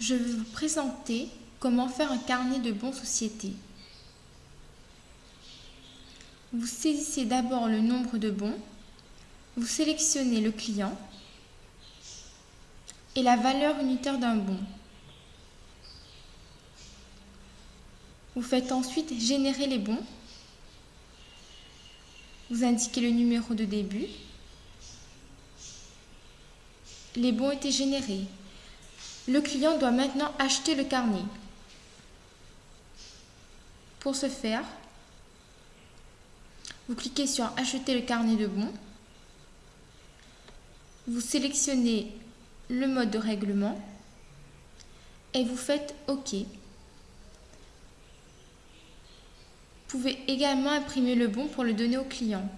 Je vais vous présenter comment faire un carnet de bons sociétés. Vous saisissez d'abord le nombre de bons, vous sélectionnez le client et la valeur unitaire d'un bon. Vous faites ensuite générer les bons. Vous indiquez le numéro de début. Les bons étaient générés. Le client doit maintenant acheter le carnet. Pour ce faire, vous cliquez sur Acheter le carnet de bons. Vous sélectionnez le mode de règlement et vous faites OK. Vous pouvez également imprimer le bon pour le donner au client.